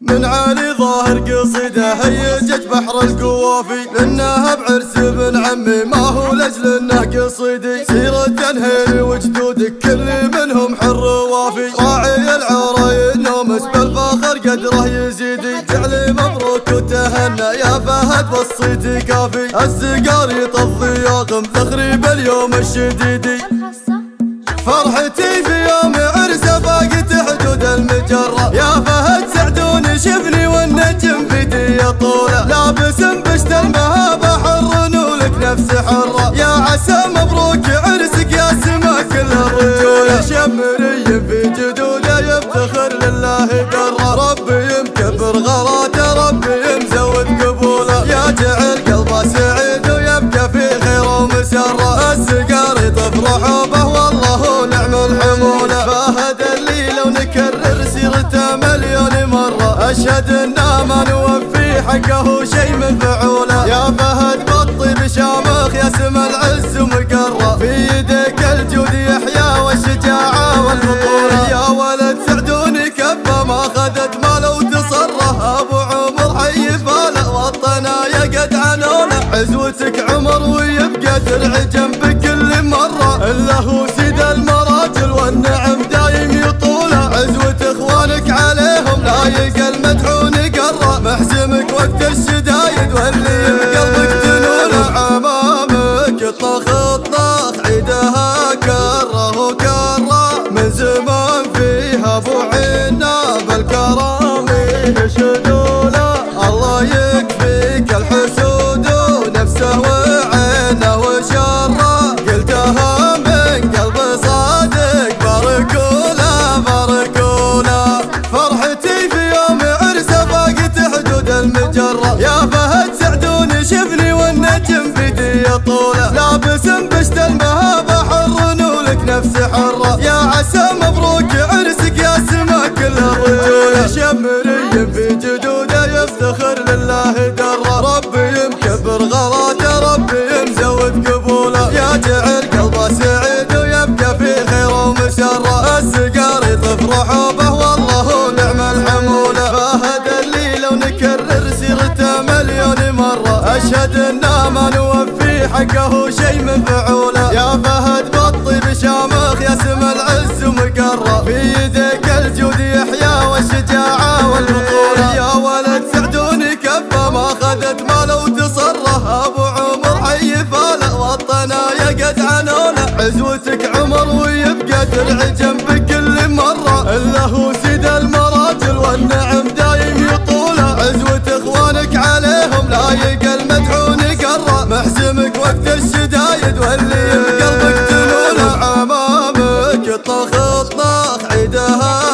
من عالي ظاهر قصيده هيجت بحر القوافي لأنها بعرس ابن عمي. ما هو لأجل انه قصيدي سيرة تنهيري وجدودك كل منهم حر وافي راعي العورة ينومس بالفخر قدره يزيدي. جعلي مبروك وتهنى يا فهد والصيت كافي. السقار يطفي ياقم ذخري باليوم الشديدي فرحتي في يوم عرسه عسى مبروك عرسك يا سما كل الرجولة شمري في جدوده يفتخر لله قرة ربي يمكبر غلاته ربي مزود قبوله. يا جعل قلبه سعيد ويبقى في خير ومسرة. السقار يطف رحوبه والله نعم الحمولة. فهد اللي لو نكرر سيرته مليون مرة. أشهد إنا ما نوفي حقه شي من فعوله. يا فهد بطي بشامخ يا سم ما ماله وتصره أبو عمر حي فاله وطنا يا قد عنونه عزوتك عمر ويبقى درع جنبك كل مرة. إلا هو سيد المراجل والنعم دايم يطوله. عزوة إخوانك عليهم لايق المدحون قرة محزمك وقت الشدايد واللي لابس بشت المهابه حر نولك نفس حره يا عسى مبروك عرسك يا سما كل الرجوله شمري في جدوده يفتخر لله دره ربي مكبر غلاته ربي مزود قبوله. يا جعل قلبه سعيد ويبقى في خير ومسره السقار يطف رحوبه والله نعم الحموله فهد اللي لو نكرر سيرته مليون مرة. أشهد أنا ما حقه شي من فعوله. يا فهد بطي بشامخ يا سم العز ومقره في يدك الجود يحيى والشجاعة والبطوله يا ولد سعدوني كفه ما خذت ماله وتصره. أبو عمر حي فاله وطنا يا قد عنونه. عزوتك عمر ويبقى درع جنبك كل مره. إلا هو سيد المراجل والنعم دايم واللي بقلبك تنوله عمامك طخ طخ عيدها.